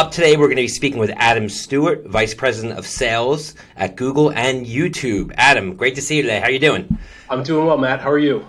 Up today, we're going to be speaking with Adam Stewart, Vice President of Sales at Google and YouTube. Adam, great to see you today. How are you doing? I'm doing well, Matt. How are you?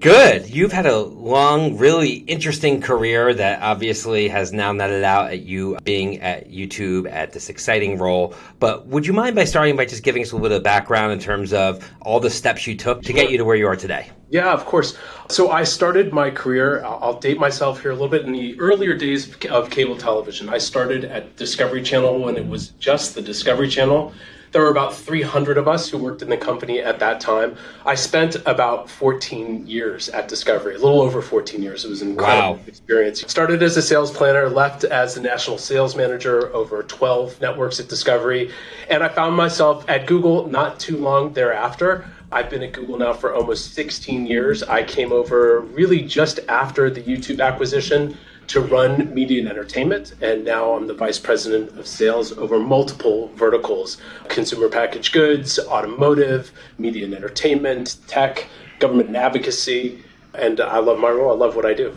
Good. You've had a long, really interesting career that obviously has now netted out at you being at YouTube at this exciting role. But would you mind by starting by just giving us a little bit of background in terms of all the steps you took to get you to where you are today? Yeah, of course. So I started my career, I'll date myself here a little bit, in the earlier days of cable television. I started at Discovery Channel when it was just the Discovery Channel. There were about 300 of us who worked in the company at that time. I spent about 14 years at Discovery, a little over 14 years. It was an incredible wow. experience. Started as a sales planner, left as the national sales manager over 12 networks at Discovery, and I found myself at Google not too long thereafter. I've been at Google now for almost 16 years. I came over really just after the YouTube acquisition to run media and entertainment. And now I'm the vice president of sales over multiple verticals consumer packaged goods, automotive, media and entertainment, tech, government and advocacy. And I love my role. I love what I do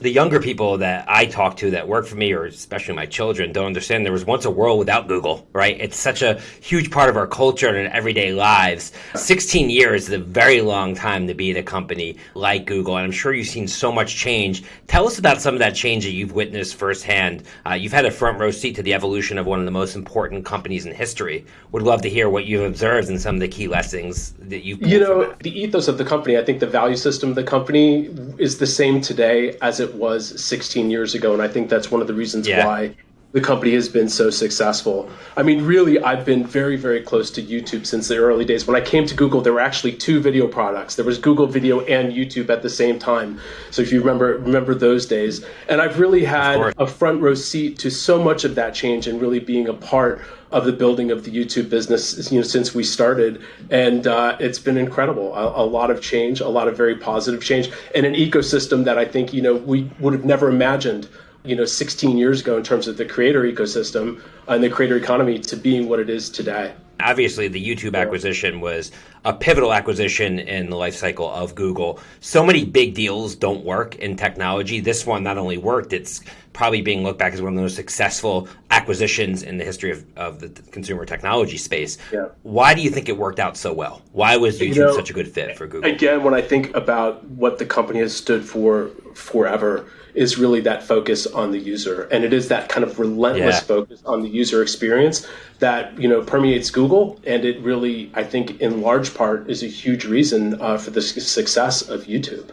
the younger people that I talk to that work for me, or especially my children, don't understand there was once a world without Google, right? It's such a huge part of our culture and everyday lives. 16 years is a very long time to be at a company like Google, and I'm sure you've seen so much change. Tell us about some of that change that you've witnessed firsthand. Uh, you've had a front row seat to the evolution of one of the most important companies in history. Would love to hear what you've observed and some of the key lessons that you've. You know, the ethos of the company, I think the value system of the company is the same today as it it was 16 years ago. And I think that's one of the reasons yeah. why the company has been so successful. I mean, really, I've been very, very close to YouTube since the early days. When I came to Google, there were actually two video products. There was Google Video and YouTube at the same time. So if you remember remember those days, and I've really had a front row seat to so much of that change and really being a part of the building of the YouTube business, you know, since we started, and uh, it's been incredible. A, a, lot of change, a lot of very positive change, and an ecosystem that I think you know we would have never imagined, you know, 16 years ago in terms of the creator ecosystem and the creator economy to being what it is today. Obviously, the YouTube acquisition was a pivotal acquisition in the life cycle of Google. So many big deals don't work in technology. This one not only worked, it's probably being looked back as one of the most successful acquisitions in the history of, of the consumer technology space. Yeah. Why do you think it worked out so well? Why was YouTube you know, such a good fit for Google? Again, when I think about what the company has stood for forever, is really that focus on the user. And it is that kind of relentless yeah. focus on the user experience that, you know, permeates Google. And it really, I think, in large part, is a huge reason uh, for the success of YouTube.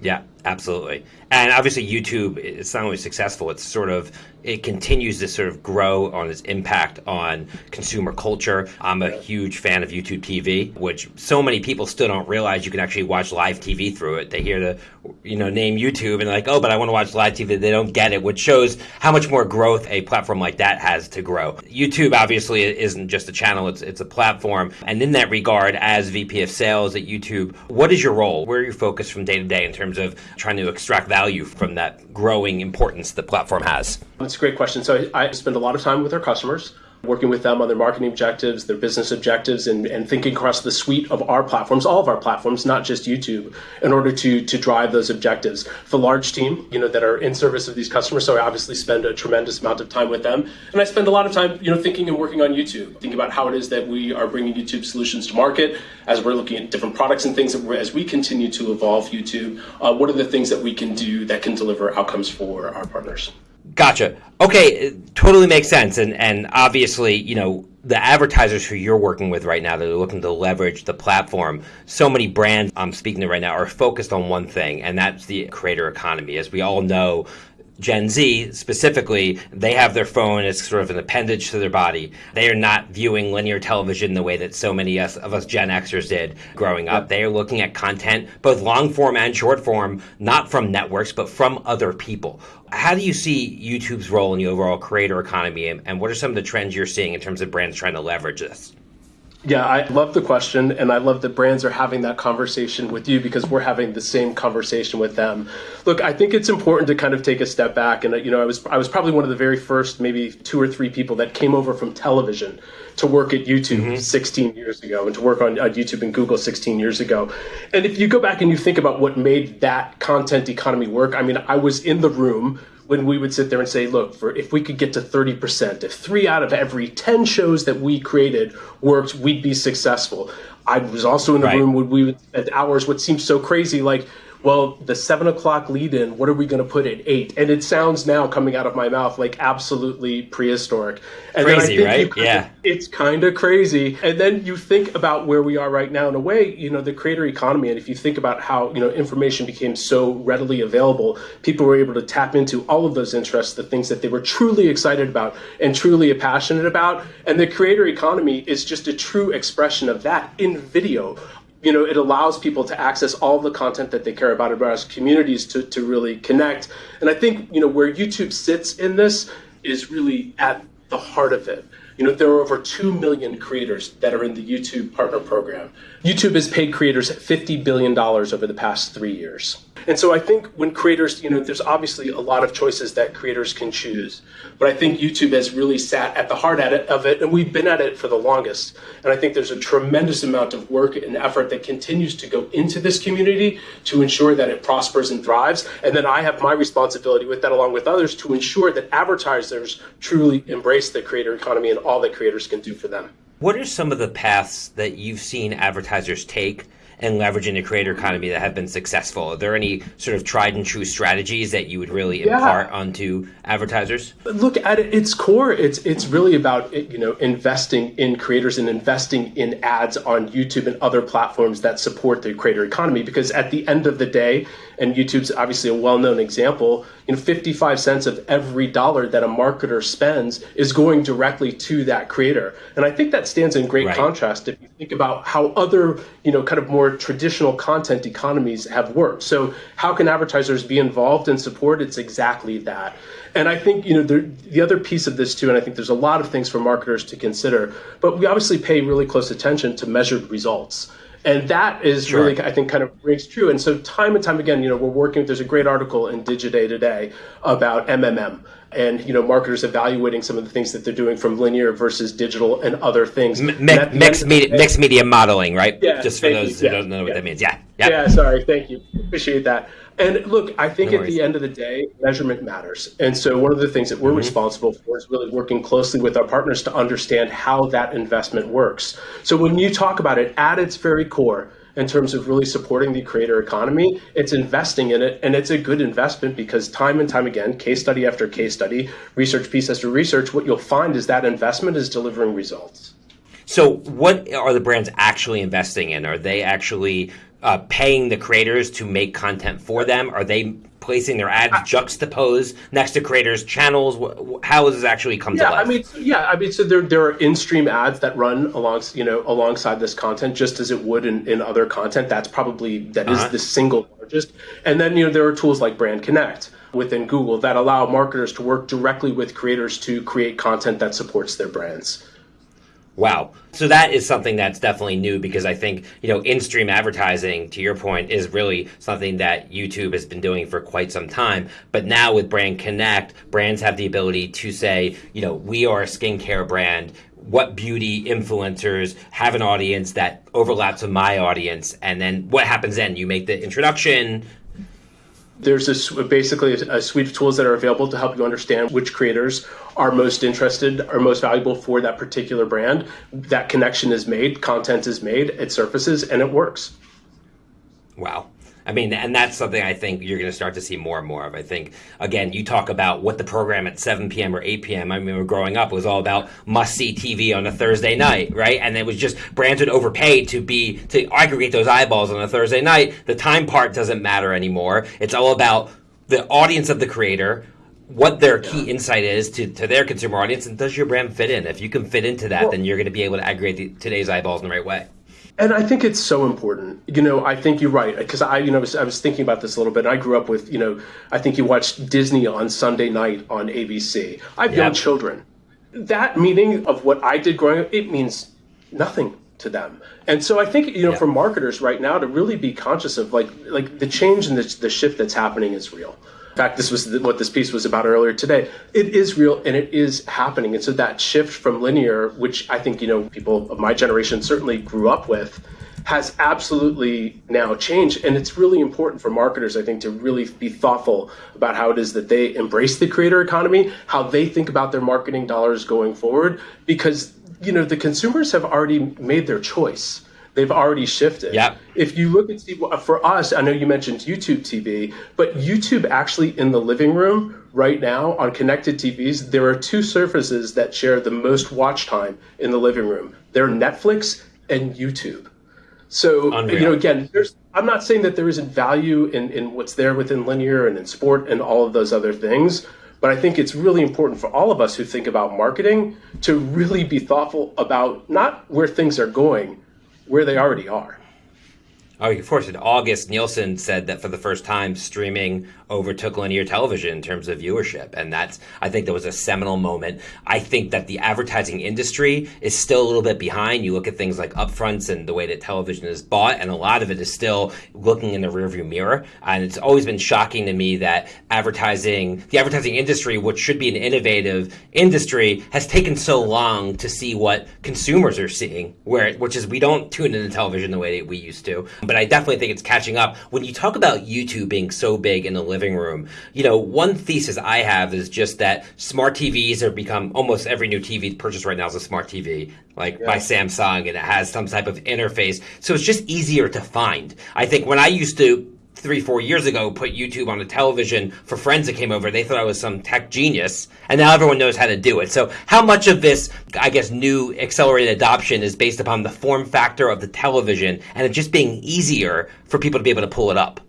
Yeah, absolutely. And obviously, YouTube, it's not only successful, it's sort of, it continues to sort of grow on its impact on consumer culture. I'm a huge fan of YouTube TV, which so many people still don't realize you can actually watch live TV through it. They hear the, you know, name YouTube and like, oh, but I want to watch live TV. They don't get it, which shows how much more growth a platform like that has to grow. YouTube obviously isn't just a channel, it's, it's a platform. And in that regard, as VP of sales at YouTube, what is your role? Where are you focused from day to day in terms of trying to extract value? from that growing importance the platform has? That's a great question. So I spend a lot of time with our customers working with them on their marketing objectives, their business objectives, and, and thinking across the suite of our platforms, all of our platforms, not just YouTube, in order to to drive those objectives. For large team, you know, that are in service of these customers, so I obviously spend a tremendous amount of time with them, and I spend a lot of time, you know, thinking and working on YouTube, thinking about how it is that we are bringing YouTube solutions to market, as we're looking at different products and things, as we continue to evolve YouTube. Uh, what are the things that we can do that can deliver outcomes for our partners? Gotcha. Okay, totally makes sense. And and obviously, you know, the advertisers who you're working with right now that are looking to leverage the platform, so many brands I'm speaking to right now are focused on one thing, and that's the creator economy. As we all know, Gen Z specifically, they have their phone as sort of an appendage to their body. They are not viewing linear television the way that so many of us Gen Xers did growing up. They are looking at content, both long form and short form, not from networks, but from other people. How do you see YouTube's role in the overall creator economy, and what are some of the trends you're seeing in terms of brands trying to leverage this? Yeah, I love the question, and I love that brands are having that conversation with you because we're having the same conversation with them. Look, I think it's important to kind of take a step back, and you know, I was I was probably one of the very first, maybe two or three people that came over from television to work at YouTube mm-hmm. 16 years ago, and to work on, on YouTube and Google 16 years ago. And if you go back and you think about what made that content economy work, I mean, I was in the room when we would sit there and say, look, for if we could get to 30%, if three out of every 10 shows that we created worked, we'd be successful. I was also in the right. room when we would spend hours, what seems so crazy, like well, the seven o'clock lead in, what are we going to put at eight? And it sounds now coming out of my mouth like absolutely prehistoric. And crazy, right? yeah. Of, it's kind of crazy. And then you think about where we are right now in a way, you know, the creator economy. And if you think about how, you know, information became so readily available, people were able to tap into all of those interests, the things that they were truly excited about and truly passionate about. And the creator economy is just a true expression of that in video you know, it allows people to access all the content that they care about, about communities to, to really connect. And I think, you know, where YouTube sits in this is really at the heart of it. You know, there are over 2 million creators that are in the YouTube Partner Program. YouTube has paid creators $50 billion over the past three years. And so I think when creators, you know, there's obviously a lot of choices that creators can choose. But I think YouTube has really sat at the heart of it, and we've been at it for the longest. And I think there's a tremendous amount of work and effort that continues to go into this community to ensure that it prospers and thrives. And then I have my responsibility with that, along with others, to ensure that advertisers truly embrace the creator economy and all that creators can do for them. What are some of the paths that you've seen advertisers take and leveraging the creator economy that have been successful? Are there any sort of tried and true strategies that you would really yeah. impart onto advertisers? Look at its core. It's it's really about you know investing in creators and investing in ads on YouTube and other platforms that support the creator economy. Because at the end of the day, and YouTube's obviously a well-known example. You know, 55 cents of every dollar that a marketer spends is going directly to that creator, and I think that stands in great right. contrast if you think about how other, you know, kind of more traditional content economies have worked. So, how can advertisers be involved and support? It's exactly that. And I think you know the, the other piece of this too, and I think there's a lot of things for marketers to consider, but we obviously pay really close attention to measured results. And that is sure. really, I think, kind of rings true. And so, time and time again, you know, we're working. There's a great article in Digiday today about MMM and you know marketers evaluating some of the things that they're doing from linear versus digital and other things. M- mixed media, mixed media modeling, right? Yeah. Just for those you. who yeah. don't know what that means. Yeah. Yep. Yeah. Sorry. Thank you. Appreciate that. And look, I think no at the end of the day, measurement matters. And so one of the things that we're mm-hmm. responsible for is really working closely with our partners to understand how that investment works. So when you talk about it at its very core, in terms of really supporting the creator economy, it's investing in it. And it's a good investment because time and time again, case study after case study, research piece after research, what you'll find is that investment is delivering results. So, what are the brands actually investing in? Are they actually uh, paying the creators to make content for them? Are they placing their ads juxtaposed next to creators' channels? How does this actually come yeah, to life? I mean, yeah, I mean, so there there are in-stream ads that run along, you know, alongside this content, just as it would in, in other content. That's probably that uh-huh. is the single largest. And then you know there are tools like Brand Connect within Google that allow marketers to work directly with creators to create content that supports their brands. Wow. So that is something that's definitely new because I think, you know, in stream advertising, to your point, is really something that YouTube has been doing for quite some time. But now with Brand Connect, brands have the ability to say, you know, we are a skincare brand. What beauty influencers have an audience that overlaps with my audience? And then what happens then? You make the introduction, there's a, basically a suite of tools that are available to help you understand which creators are most interested or most valuable for that particular brand. That connection is made, content is made, it surfaces, and it works. Wow. I mean, and that's something I think you're going to start to see more and more of. I think, again, you talk about what the program at 7 p.m. or 8 p.m. I mean, we're growing up was all about must see TV on a Thursday night, right? And it was just brands would overpay to be, to aggregate those eyeballs on a Thursday night. The time part doesn't matter anymore. It's all about the audience of the creator, what their key insight is to, to their consumer audience, and does your brand fit in? If you can fit into that, well, then you're going to be able to aggregate the, today's eyeballs in the right way. And I think it's so important. You know, I think you're right because I, you know, was, I was thinking about this a little bit. I grew up with, you know, I think you watched Disney on Sunday night on ABC. I have yep. young children. That meaning of what I did growing up, it means nothing to them. And so I think, you know, for marketers right now to really be conscious of like, like the change and the, the shift that's happening is real fact, this was what this piece was about earlier today. It is real and it is happening. And so that shift from linear, which I think, you know, people of my generation certainly grew up with, has absolutely now changed. And it's really important for marketers, I think, to really be thoughtful about how it is that they embrace the creator economy, how they think about their marketing dollars going forward, because you know the consumers have already made their choice. They've already shifted. Yeah. If you look at TV, for us, I know you mentioned YouTube TV, but YouTube actually in the living room right now on connected TVs, there are two surfaces that share the most watch time in the living room. They're Netflix and YouTube. So Unreal. you know, again, there's I'm not saying that there isn't value in, in what's there within linear and in sport and all of those other things. But I think it's really important for all of us who think about marketing to really be thoughtful about not where things are going, where they already are. Oh, of course. In August, Nielsen said that for the first time, streaming overtook linear television in terms of viewership. And that's, I think that was a seminal moment. I think that the advertising industry is still a little bit behind. You look at things like upfronts and the way that television is bought, and a lot of it is still looking in the rearview mirror. And it's always been shocking to me that advertising, the advertising industry, which should be an innovative industry, has taken so long to see what consumers are seeing, where, which is we don't tune into television the way that we used to but I definitely think it's catching up. When you talk about YouTube being so big in the living room, you know, one thesis I have is just that smart TVs have become almost every new TV purchased right now is a smart TV, like yeah. by Samsung, and it has some type of interface. So it's just easier to find. I think when I used to three, four years ago put YouTube on the television for friends that came over. They thought I was some tech genius, and now everyone knows how to do it. So, how much of this, I guess, new accelerated adoption is based upon the form factor of the television and it just being easier for people to be able to pull it up?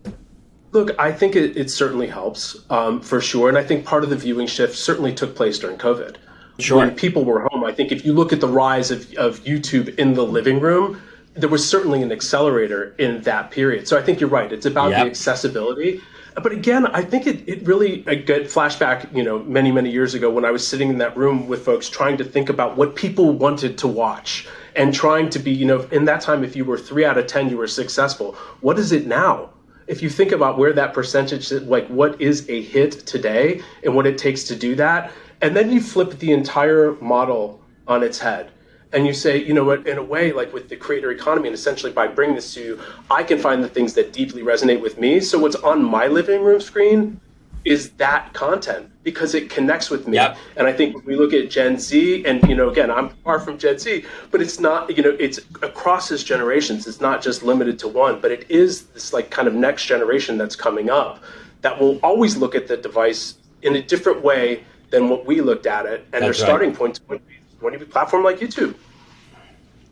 Look, I think it, it certainly helps um, for sure. And I think part of the viewing shift certainly took place during COVID. Sure. When people were home, I think if you look at the rise of, of YouTube in the living room, there was certainly an accelerator in that period. So I think you're right. It's about yep. the accessibility. But again, I think it, it really, I get flashback, you know, many, many years ago when I was sitting in that room with folks trying to think about what people wanted to watch and trying to be, you know, in that time, if you were three out of 10, you were successful. What is it now? If you think about where that percentage, like what is a hit today and what it takes to do that, and then you flip the entire model on its head and you say, you know what, in a way, like with the creator economy, and essentially by bringing this to you, I can find the things that deeply resonate with me. So what's on my living room screen is that content because it connects with me. Yep. And I think when we look at Gen Z, and you know, again, I'm far from Gen Z, but it's not, you know, it's across its generations. It's not just limited to one, but it is this like kind of next generation that's coming up that will always look at the device in a different way than what we looked at it, and that's their starting when you platform like YouTube.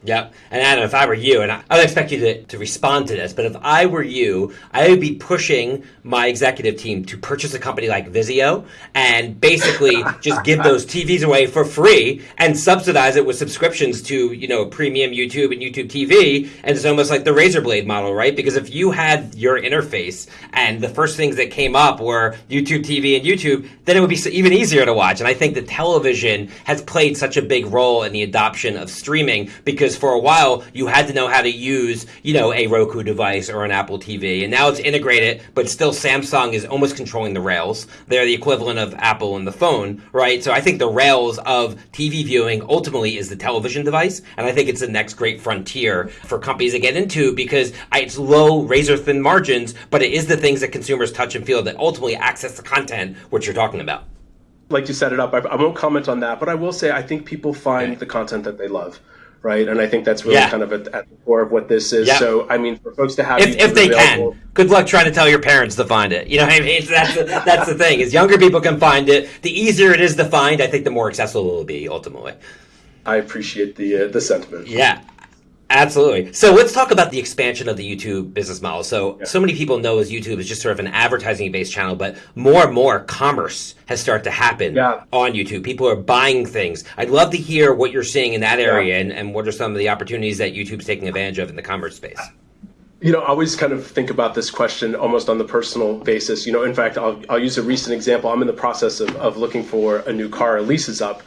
Yep. And Adam, if I were you, and I, I would expect you to, to respond to this, but if I were you, I would be pushing my executive team to purchase a company like Vizio and basically just give those TVs away for free and subsidize it with subscriptions to, you know, premium YouTube and YouTube TV. And it's almost like the razor blade model, right? Because if you had your interface and the first things that came up were YouTube TV and YouTube, then it would be even easier to watch. And I think that television has played such a big role in the adoption of streaming because because for a while you had to know how to use, you know, a Roku device or an Apple TV, and now it's integrated, but still Samsung is almost controlling the rails. They're the equivalent of Apple and the phone, right? So I think the rails of TV viewing ultimately is the television device, and I think it's the next great frontier for companies to get into because it's low, razor thin margins, but it is the things that consumers touch and feel that ultimately access the content which you're talking about like you set it up. I, I, won't comment on that, but I will say I think people find okay. the content that they love right? And I think that's really yeah. kind of at, at, the core of what this is. So, I mean, for folks to have if, if they available, can, good luck trying to tell your parents to find it. You know what I mean? That's the, that's the thing is younger people can find it. The easier it is to find, I think, the more accessible it will be ultimately. I appreciate the uh, the sentiment. Yeah. Absolutely. So let's talk about the expansion of the YouTube business model. So, yeah. so many people know as YouTube is just sort of an advertising based channel, but more and more commerce has started to happen yeah. on YouTube. People are buying things. I'd love to hear what you're seeing in that area yeah. and, and what are some of the opportunities that YouTube's taking advantage of in the commerce space. You know, I always kind of think about this question almost on the personal basis. You know, in fact, I'll, I'll use a recent example. I'm in the process of, of looking for a new car. A lease is up.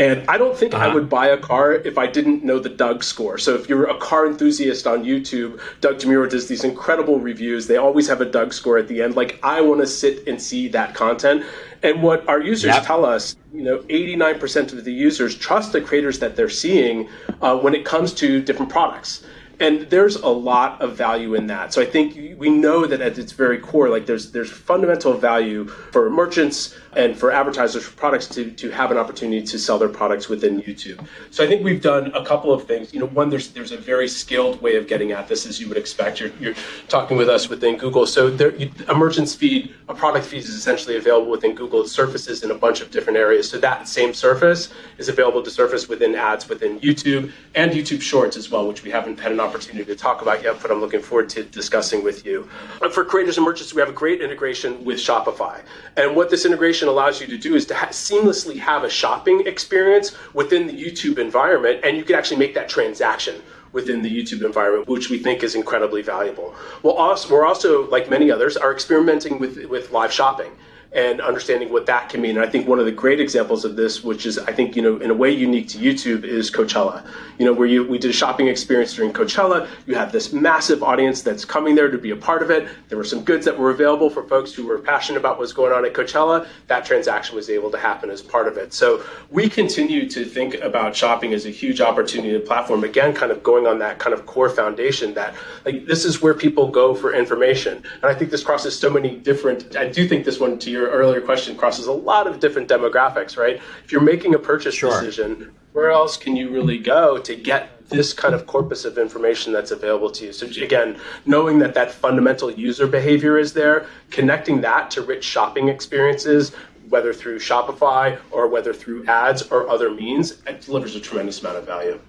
And I don't think uh-huh. I would buy a car if I didn't know the Doug score. So if you're a car enthusiast on YouTube, Doug DeMuro does these incredible reviews. They always have a Doug score at the end. Like I want to sit and see that content. And what our users yep. tell us, you know, 89% of the users trust the creators that they're seeing uh, when it comes to different products. And there's a lot of value in that. So I think we know that at its very core, like there's there's fundamental value for merchants and for advertisers for products to, to have an opportunity to sell their products within YouTube. So I think we've done a couple of things. You know, one there's there's a very skilled way of getting at this, as you would expect. You're, you're talking with us within Google, so there, a merchant's feed, a product feed is essentially available within Google. It surfaces in a bunch of different areas. So that same surface is available to surface within ads within YouTube and YouTube Shorts as well, which we haven't had an opportunity to talk about yet, but I'm looking forward to discussing with you. For creators and merchants, we have a great integration with Shopify. And what this integration allows you to do is to ha- seamlessly have a shopping experience within the YouTube environment, and you can actually make that transaction within the YouTube environment, which we think is incredibly valuable. Well, also, we're also, like many others, are experimenting with, with live shopping and understanding what that can mean. And I think one of the great examples of this, which is I think you know in a way unique to YouTube, is Coachella. You know where you we did a shopping experience during Coachella. You have this massive audience that's coming there to be a part of it. There were some goods that were available for folks who were passionate about what's going on at Coachella. That transaction was able to happen as part of it. So we continue to think about shopping as a huge opportunity and platform. Again, kind of going on that kind of core foundation that like this is where people go for information. And I think this crosses so many different. I do think this one to your your earlier question crosses a lot of different demographics, right? If you're making a purchase sure. decision, where else can you really go to get this kind of corpus of information that's available to you? So again, knowing that that fundamental user behavior is there, connecting that to rich shopping experiences, whether through Shopify or whether through ads or other means, it delivers a tremendous amount of value.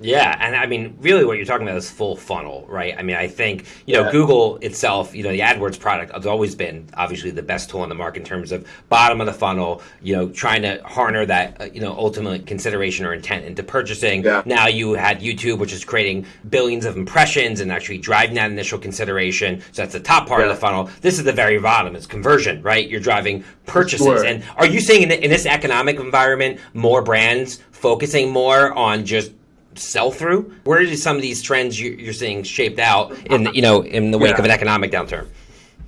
Yeah, and I mean, really, what you're talking about is full funnel, right? I mean, I think you know, yeah. Google itself, you know, the AdWords product has always been obviously the best tool in the market in terms of bottom of the funnel. You know, trying to harness that, uh, you know, ultimate consideration or intent into purchasing. Yeah. Now you had YouTube, which is creating billions of impressions and actually driving that initial consideration. So that's the top part yeah. of the funnel. This is the very bottom. It's conversion, right? You're driving purchases. Sure. And are you seeing in, in this economic environment more brands focusing more on just sell through? Where are some of these trends you're seeing shaped out in you know in the wake yeah. of an economic downturn?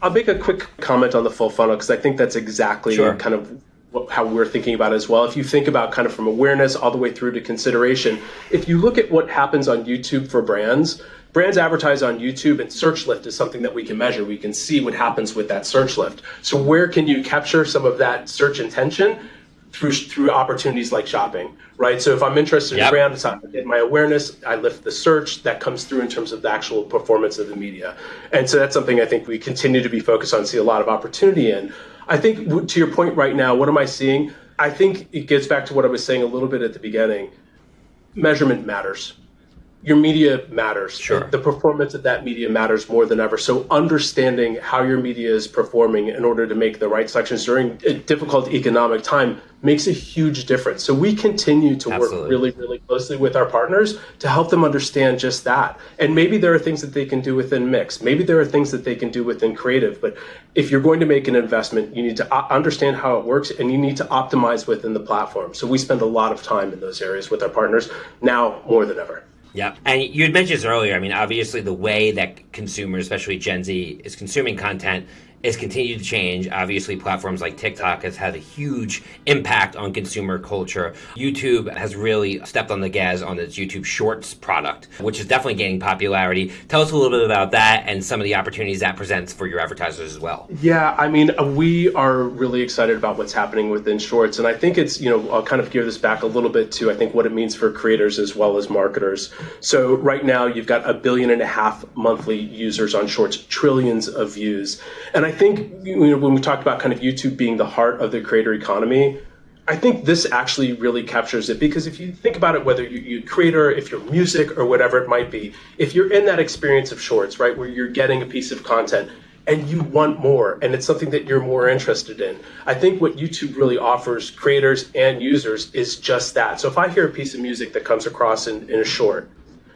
I'll make a quick comment on the full funnel because I think that's exactly sure. kind of how we're thinking about it as well. If you think about kind of from awareness all the way through to consideration, if you look at what happens on YouTube for brands, brands advertise on YouTube and search lift is something that we can measure. We can see what happens with that search lift. So where can you capture some of that search intention? Through through opportunities like shopping, right? So if I'm interested yep. in brand, it's get my awareness. I lift the search that comes through in terms of the actual performance of the media, and so that's something I think we continue to be focused on, see a lot of opportunity in. I think to your point right now, what am I seeing? I think it gets back to what I was saying a little bit at the beginning. Measurement matters your media matters. Sure. The, performance of that media matters more than ever. So understanding how your media is performing in order to make the right selections during a difficult economic time makes a huge difference. So we continue to Absolutely. work really, really closely with our partners to help them understand just that. And maybe there are things that they can do within Mix. Maybe there are things that they can do within Creative. But if you're going to make an investment, you need to uh, understand how it works and you need to optimize within the platform. So we spend a lot of time in those areas with our partners now more than ever. Yeah, and you had mentioned this earlier. I mean, obviously, the way that consumers, especially Gen Z, is consuming content has continued to change. Obviously, platforms like TikTok has had a huge impact on consumer culture. YouTube has really stepped on the gas on its YouTube Shorts product, which is definitely gaining popularity. Tell us a little bit about that and some of the opportunities that presents for your advertisers as well. Yeah, I mean, we are really excited about what's happening within Shorts, and I think it's you know I'll kind of gear this back a little bit to I think what it means for creators as well as marketers. So right now you've got a billion and a half monthly users on Shorts, trillions of views, and I think you know, when we talk about kind of YouTube being the heart of the creator economy, I think this actually really captures it because if you think about it, whether you, a creator, if you're music or whatever it might be, if you're in that experience of shorts, right, where you're getting a piece of content and you want more and it's something that you're more interested in, I think what YouTube really offers creators and users is just that. So if I hear a piece of music that comes across in, in a short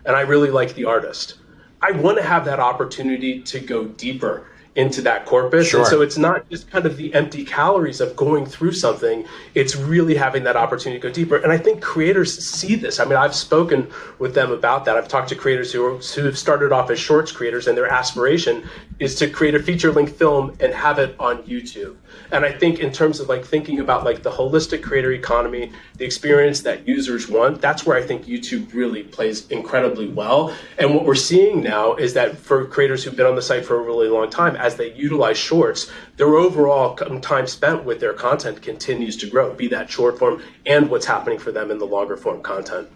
and I really like the artist, I want to have that opportunity to go deeper into that corpus. Sure. And so it's not just kind of the empty calories of going through something, it's really having that opportunity to go deeper. And I think creators see this. I mean, I've spoken with them about that. I've talked to creators who, are, who have started off as shorts creators, and their aspiration is to create a feature length film and have it on YouTube. And I think in terms of like thinking about like the holistic creator economy, the experience that users want, that's where I think YouTube really plays incredibly well. And what we're seeing now is that for creators who've been on the site for a really long time, as they utilize shorts, their overall um, time spent with their content continues to grow, be that short form and what's happening for them in the longer form content.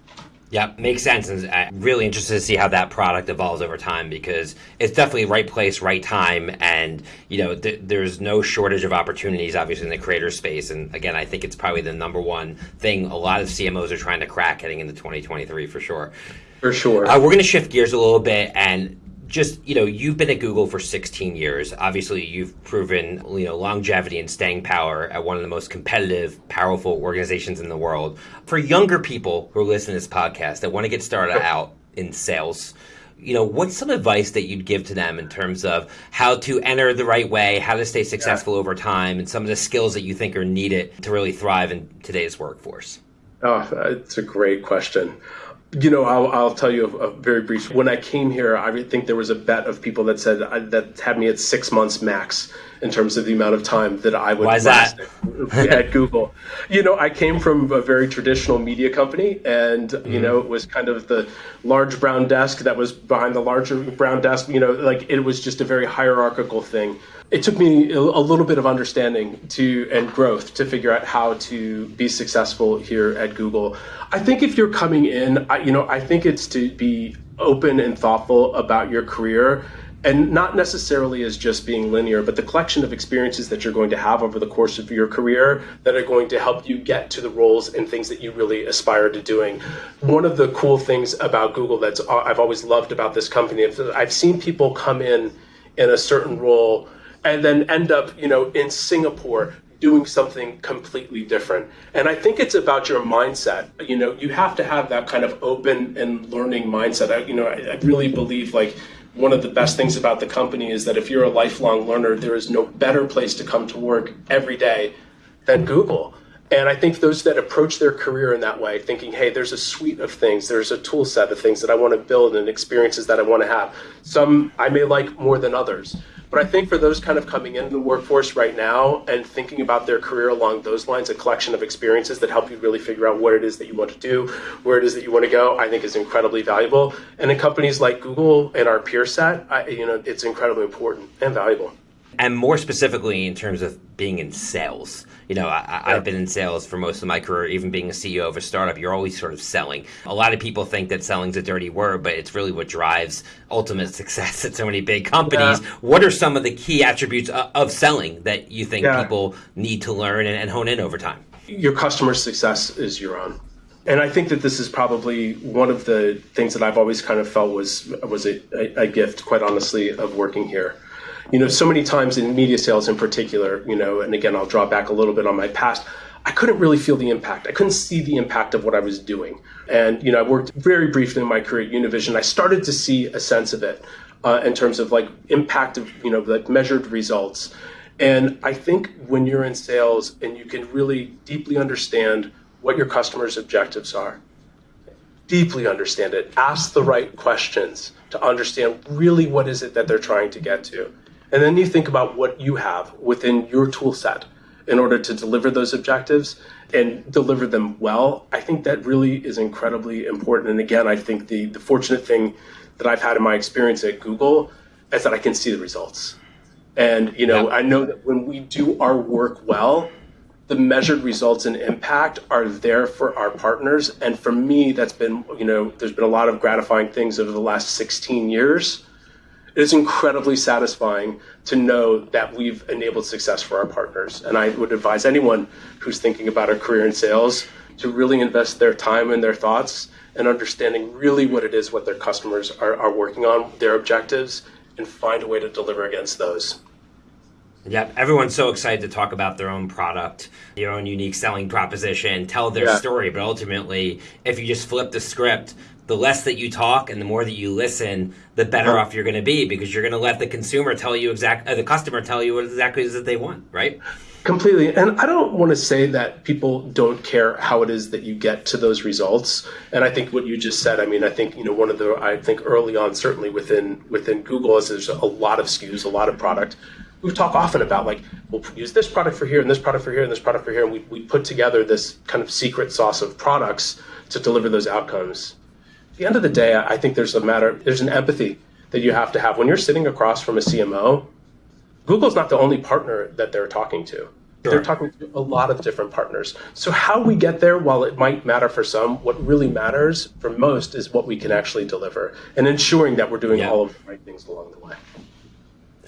Yeah, makes sense. And I'm really interested to see how that product evolves over time because it's definitely right place, right time. And, you know, th- there's no shortage of opportunities, obviously, in the creator space. And again, I think it's probably the number one thing a lot of CMOs are trying to crack heading into 2023 for sure. For sure. Uh, we're going to shift gears a little bit and just you know you've been at google for 16 years. Obviously you've proven you know longevity and staying power at one of the most competitive powerful organizations in the world. For younger people who are listening to this podcast that want to get started out in sales you know what's some advice that you'd give to them in terms of how to enter the right way how to stay successful yeah. over time and some of the skills that you think are needed to really thrive in today's workforce? Oh it's a great question you know, I'll, I'll tell you a, a, very brief. When I came here, I think there was a bet of people that said uh, that had me at six months max in terms of the amount of time that I would Why that? at Google. You know, I came from a very traditional media company, and mm-hmm. you know, it was kind of the large brown desk that was behind the larger brown desk. You know, like it was just a very hierarchical thing it took me a little bit of understanding to and growth to figure out how to be successful here at Google. I think if you're coming in, I, you know, I think it's to be open and thoughtful about your career and not necessarily as just being linear, but the collection of experiences that you're going to have over the course of your career that are going to help you get to the roles and things that you really aspire to doing. One of the cool things about Google that's I've always loved about this company, I've seen people come in in a certain role and then end up, you know, in Singapore doing something completely different. And I think it's about your mindset. You know, you have to have that kind of open and learning mindset. I, you know, I, I really believe like one of the best things about the company is that if you're a lifelong learner, there is no better place to come to work every day than Google. And I think those that approach their career in that way, thinking, hey, there's a suite of things, there's a tool set of things that I want to build and experiences that I want to have. Some I may like more than others. But I think for those kind of coming into the workforce right now and thinking about their career along those lines, a collection of experiences that help you really figure out what it is that you want to do, where it is that you want to go, I think is incredibly valuable. And in companies like Google and our peer set, I, you know, it's incredibly important and valuable and more specifically in terms of being in sales. You know, I, have been in sales for most of my career, even being a CEO of a startup. You're always sort of selling. A lot of people think that selling's a dirty word, but it's really what drives ultimate success at so many big companies. Yeah. What are some of the key attributes of, of selling that you think yeah. people need to learn and, and hone in over time? Your customer success is your own and I think that this is probably one of the things that I've always kind of felt was was a, a, gift, quite honestly, of working here you know, so many times in media sales in particular, you know, and again, I'll draw back a little bit on my past. I couldn't really feel the impact. I couldn't see the impact of what I was doing. And, you know, I worked very briefly in my career at Univision. I started to see a sense of it uh, in terms of like impact of, you know, like measured results. And I think when you're in sales and you can really deeply understand what your customers' objectives are, deeply understand it, ask the right questions to understand really what is it that they're trying to get to and then you think about what you have within your tool set in order to deliver those objectives and deliver them well. I think that really is incredibly important. And again, I think the, the fortunate thing that I've had in my experience at Google is that I can see the results. And you know, yeah. I know that when we do our work well, the measured results and impact are there for our partners. And for me, that's been, you know, there's been a lot of gratifying things over the last 16 years it is incredibly satisfying to know that we've enabled success for our partners. And I would advise anyone who's thinking about a career in sales to really invest their time and their thoughts and understanding really what it is what their customers are, are working on, their objectives, and find a way to deliver against those. Yep, everyone's so excited to talk about their own product, your own unique selling proposition, tell their Yeah. story. But ultimately, if you just flip the script, the less that you talk and the more that you listen, the better off you're going to be because you're going to let the consumer tell you exact, uh, the customer tell you what exactly it is that they want, right? Completely. And I don't want to say that people don't care how it is that you get to those results. And I think what you just said, I mean, I think, you know, one of the I think early on, certainly within within Google is there's a lot of SKUs, a lot of product. We talk often about like, we'll use this product for here and this product for here and this product for here. And we, we put together this kind of secret sauce of products to deliver those outcomes. At the end of the day, I think there's a matter, there's an empathy that you have to have when you're sitting across from a CMO Google's not the only partner that they're talking to. They're talking to a lot of different partners. So, how we get there, while it might matter for some, what really matters for most is what we can actually deliver and ensuring that we're doing Yeah. all of the right things along the way.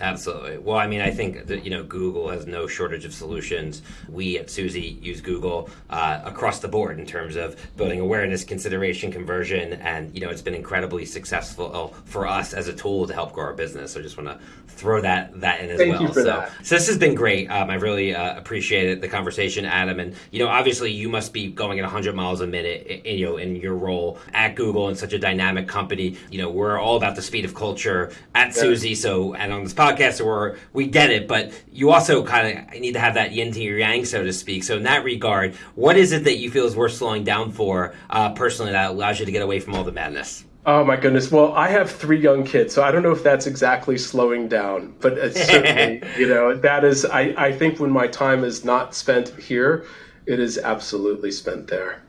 Absolutely. Well, I mean, I think that you know Google has no shortage of solutions. We at Suzy use Google uh, across the board in terms of building awareness, consideration, conversion, and you know it's been incredibly successful for us as a tool to help grow our business. So I just want to throw that that in as Thank well. you for so, that. so this has been great. Um, I really uh, appreciated the conversation, Adam. And you know, obviously, you must be going at 100 miles a minute. i- You know, in your role at Google and such a dynamic company. You know, we're all about the speed of culture at Suzy. So, and on this podcast, so we're we get it. But you also kind of need to have that yin to your yang, so to speak. So, in that regard, what is it that you feel is worth slowing down for uh, personally that allows you to get away from all the madness? Oh my goodness. Well, I have three young kids, so I don't know if that's exactly slowing down, but it's certainly, you know, that is, I, I think when my time is not spent here, it is absolutely spent there.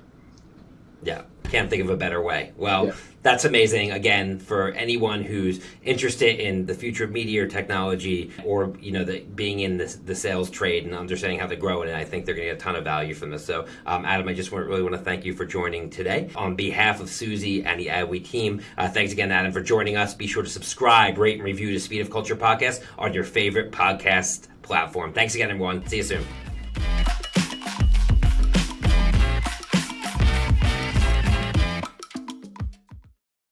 Yeah, can't think of a better way. Well, Yeah. That's amazing. Again, for anyone who's interested in the future of media or technology, or you know, the, being in the, the sales trade and understanding how to grow it, and I think they're going to get a ton of value from this. So, um, Adam, I just want, really want to thank you for joining today on behalf of Suzy and the Adweek team. Uh, thanks again, Adam, for joining us. Be sure to subscribe, rate, and review the Speed of Culture podcast on your favorite podcast platform. Thanks again, everyone. See you soon.